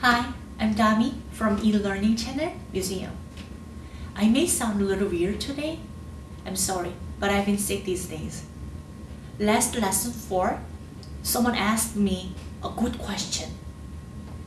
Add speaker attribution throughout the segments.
Speaker 1: Hi, I'm Dami from eLearning Channel Museum. I may sound a little weird today. I'm sorry, but I've been sick these days. Last lesson 4, someone asked me a good question.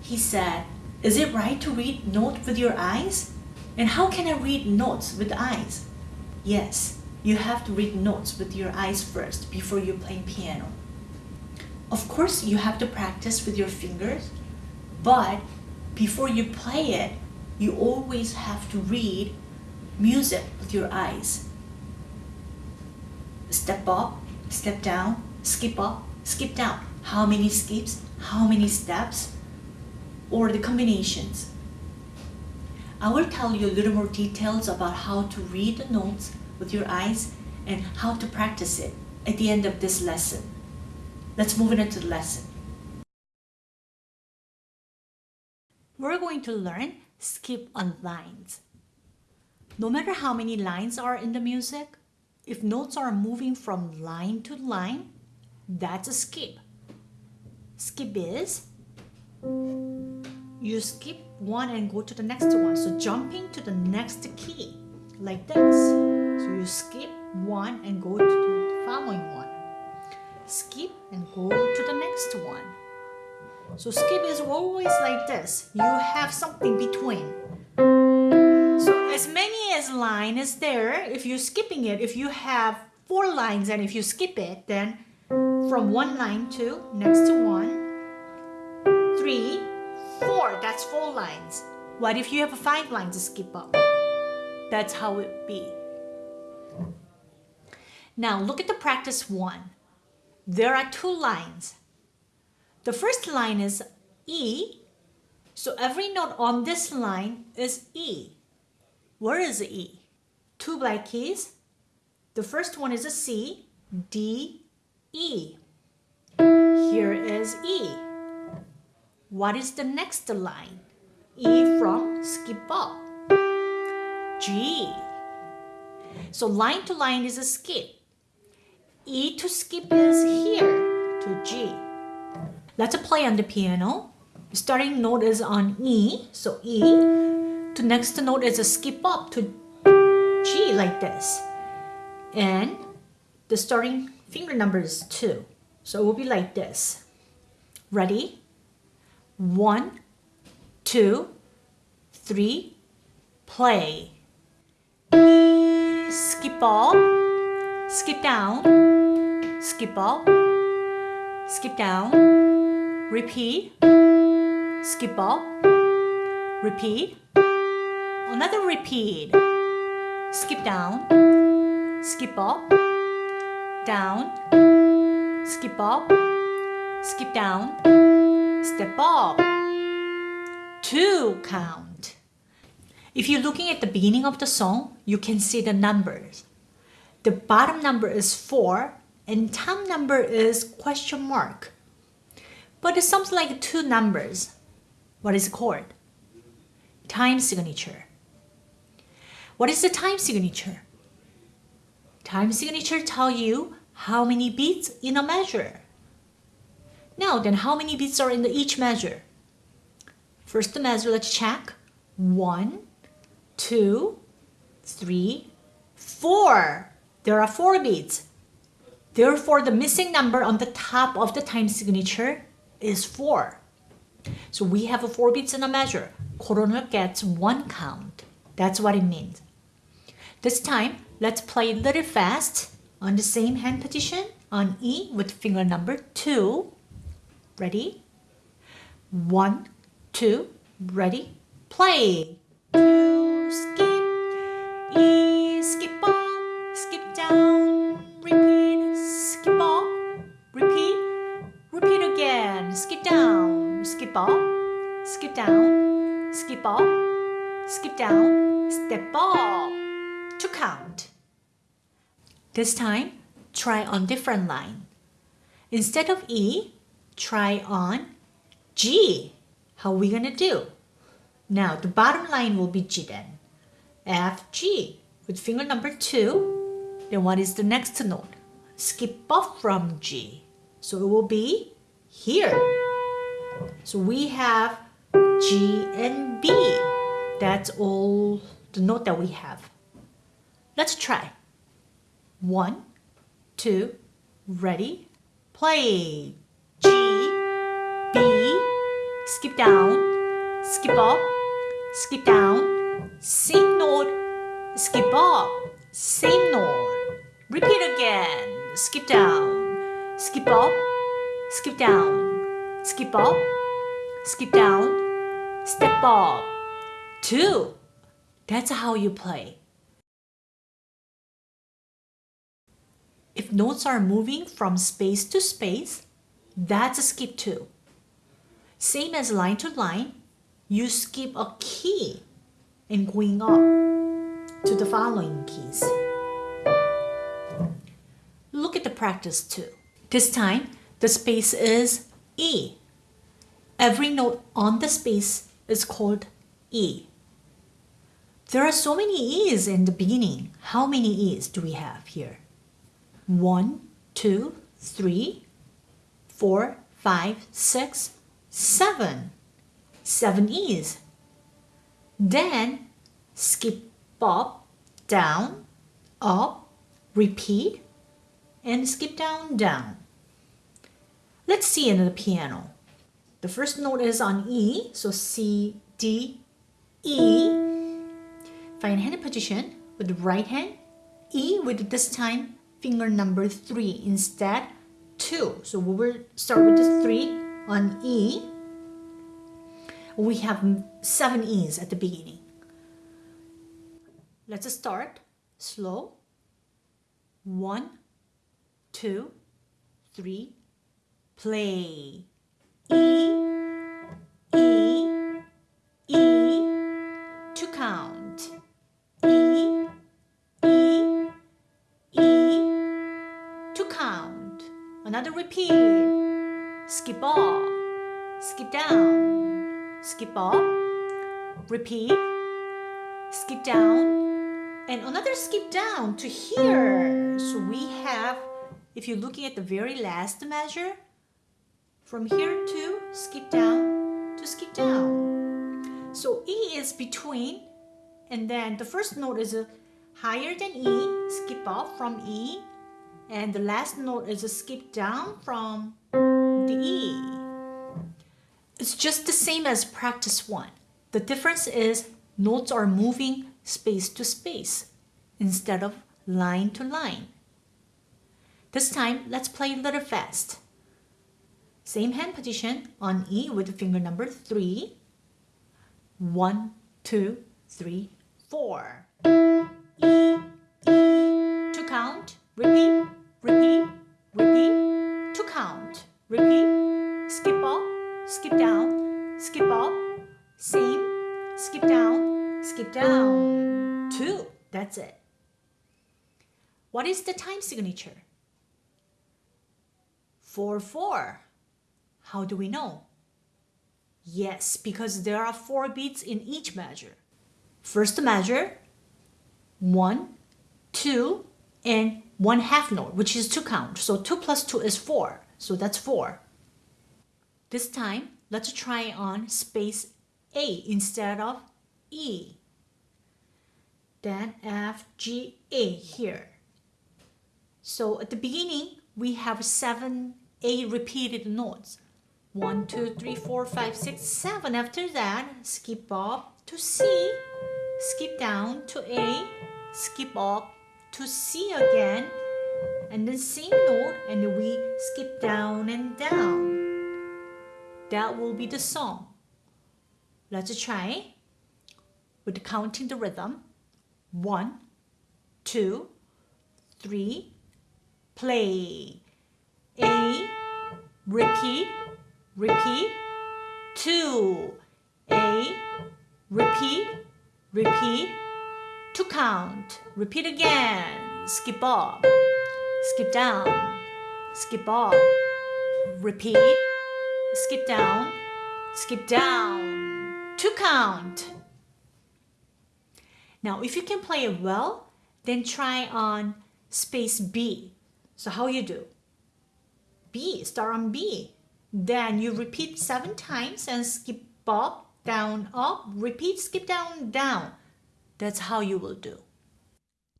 Speaker 1: He said, is it right to read notes with your eyes? And how can I read notes with eyes? Yes, you have to read notes with your eyes first before you play piano. Of course, you have to practice with your fingers, but before you play it, you always have to read music with your eyes. Step up, step down, skip up, skip down. How many skips, how many steps, or the combinations. I will tell you a little more details about how to read the notes with your eyes and how to practice it at the end of this lesson. Let's move into the lesson. Going to learn skip on lines. No matter how many lines are in the music, if notes are moving from line to line, that's a skip. Skip is you skip one and go to the next one. So jumping to the next key like this. So you skip one and go to the following one. Skip and go to the next one. So skip is always like this. You have something between. So as many as line is there, if you're skipping it, if you have four lines and if you skip it, then from one line to next to one, three, four, that's four lines. What if you have five lines to skip up? That's how it be. Now look at the practice one. There are two lines. The first line is E, so every note on this line is E. Where is E? Two black keys. The first one is a C, D, E. Here is E. What is the next line? E from skip up. G. So line to line is a skip. E to skip is here to G. Let's play on the piano. Starting note is on E, so E. To next note is a skip up to G like this. And the starting finger number is 2. So it will be like this. Ready? One, two, three, play. Skip up, skip down, skip up, skip down, repeat, skip up, repeat, another repeat, skip down, skip up, down, skip up, skip down, step up, two count. If you're looking at the beginning of the song, you can see the numbers. The bottom number is 4 and top number is question mark. But it sounds like two numbers. What is it called? Time signature. What is the time signature? Time signature tell you how many beats in a measure. Now then, how many beats are in each measure? First measure, let's check. One, two, three, four. There are four beats. Therefore, the missing number on the top of the time signature is four. So we have a four beats in a measure. Quarter note gets one count. That's what it means. This time, let's play a little fast on the same hand position on E with finger number two. Ready? One, two, ready, play. Skip, up, skip down, skip up, skip down, step up, to count. This time, try on different line. Instead of E, try on G. How we to do? Now, the bottom line will be G then. F, G. With finger number 2, then what is the next note? Skip off from G. So it will be here. So we have G, and B. That's all the note that we have. Let's try. One, two, ready, play. G, B, skip down, skip up, skip down, same note, skip up, same note. Repeat again, skip down, skip up, skip down, skip up, skip down, step up. Two. That's how you play. If notes are moving from space to space, that's a skip two. Same as line to line, you skip a key and going up to the following keys. Look at the practice two. This time, the space is E. Every note on the space is called E. There are so many E's in the beginning. How many E's do we have here? One, two, three, four, five, six, seven. Seven E's. Then skip up, down, up, repeat, and skip down, down. Let's see in the piano. The first note is on E, so C, D, E. Find hand position with the right hand, E with this time finger number 3 instead 2. So we will start with the 3 on E. We have 7 E's at the beginning. Let's start slow. One, two, three, play. E, E, E, to count. E, E, E, to count. Another repeat. Skip up, skip down, skip up, repeat, skip down, and another skip down to here. So we have, if you're looking at the very last measure, from here to skip down to skip down. So E is between, and then the first note is a higher than E, skip up from E, and the last note is a skip down from the E. It's just the same as practice one. The difference is notes are moving space to space instead of line to line. This time, let's play a little fast. Same hand position on E with finger number three. One, two, three, four. E, E, to count, repeat, repeat, repeat, to count, repeat, skip up, skip down, skip up, same, skip down, skip down, two, that's it. What is the time signature? 4, 4. How do we know? Yes, because there are four beats in each measure. First measure, one, two, and one half note, which is two count. So two plus two is four. So that's four. This time, let's try on space A instead of E. Then F, G, A here. So at the beginning, we have seven A repeated notes. One, two, three, four, five, six, seven. After that, skip up to C, skip down to A, skip up to C again, and then same note, and we skip down and down. That will be the song. Let's try with counting the rhythm. One, two, three, play. A, repeat, repeat, two, A, repeat, repeat, to count, repeat again, skip up, skip down, skip up, repeat, skip down, skip down, to count. Now, if you can play it well, then try on space B. So how you do? B, start on B. Then you repeat seven times and skip up down, up, repeat, skip down, down. That's how you will do.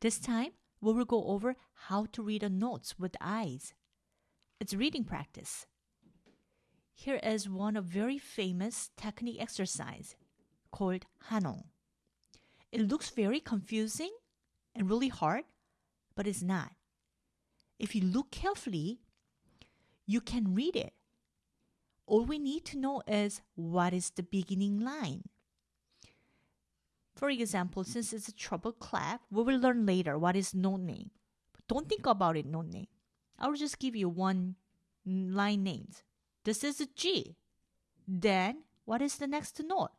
Speaker 1: This time, we will go over how to read the notes with eyes. It's reading practice. Here is one of very famous technique exercise called Hanong. It looks very confusing and really hard, but it's not. If you look carefully, you can read it. All we need to know is what is the beginning line. For example, since it's a treble clef, we will learn later what is note name. But don't think about it note name. I will just give you one line names. This is a G. Then what is the next note?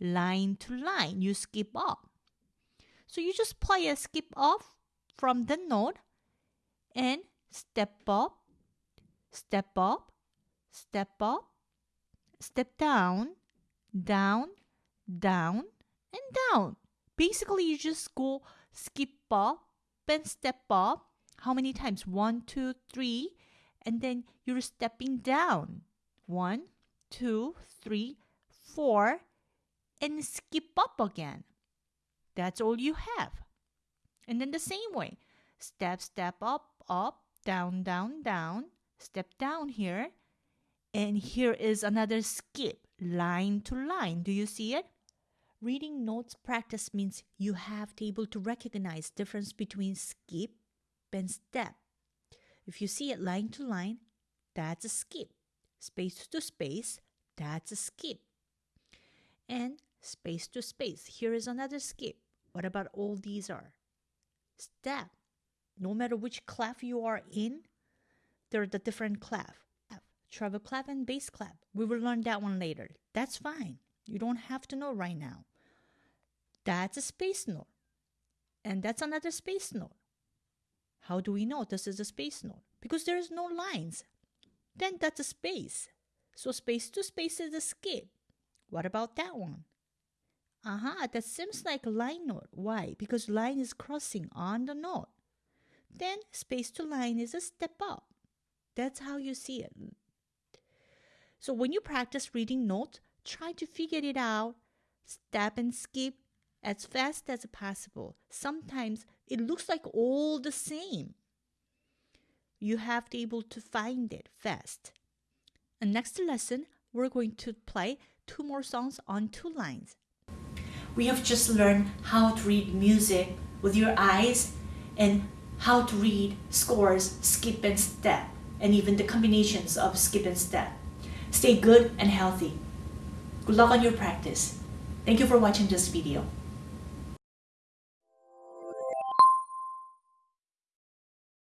Speaker 1: Line to line, you skip up. So you just play a skip off from the note and step up, step up, step up, step down, down, down, and down. Basically, you just go skip up and step up. How many times? One, two, three. And then you're stepping down. One, two, three, four. And skip up again. That's all you have. And then the same way. Step, step up, up, down, down, down. Step down here. And here is another skip, line to line. Do you see it? Reading notes practice means you have to be able to recognize difference between skip and step. If you see it line to line, that's a skip. Space to space, that's a skip. And space to space, here is another skip. What about all these are? Step. No matter which clef you are in, there are the different clef. Treble clef and bass clef. We will learn that one later. That's fine. You don't have to know right now. That's a space note. And that's another space note. How do we know this is a space note? Because there is no lines. Then that's a space. So space to space is a skip. What about that one? Aha, uh-huh, that seems like a line note. Why? Because line is crossing on the note. Then space to line is a step up. That's how you see it. So when you practice reading notes, try to figure it out, step and skip as fast as possible. Sometimes it looks like all the same. You have to be able to find it fast. And next lesson, we're going to play two more songs on two lines. We have just learned how to read music with your eyes and how to read scores, skip and step, and even the combinations of skip and step. Stay good and healthy. Good luck on your practice. Thank you for watching this video.